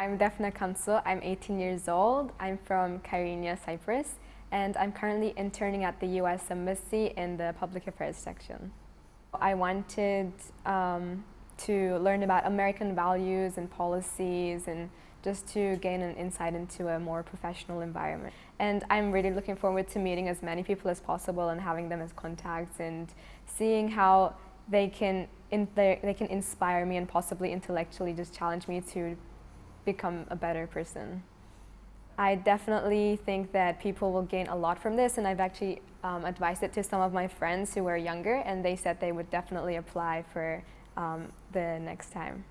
I'm Defna Kansu. I'm 18 years old. I'm from Kyrenia, Cyprus, and I'm currently interning at the U.S. Embassy in the Public Affairs section. I wanted um, to learn about American values and policies and just to gain an insight into a more professional environment. And I'm really looking forward to meeting as many people as possible and having them as contacts and seeing how they can, they can inspire me and possibly intellectually just challenge me to become a better person. I definitely think that people will gain a lot from this and I've actually um, advised it to some of my friends who are younger and they said they would definitely apply for um, the next time.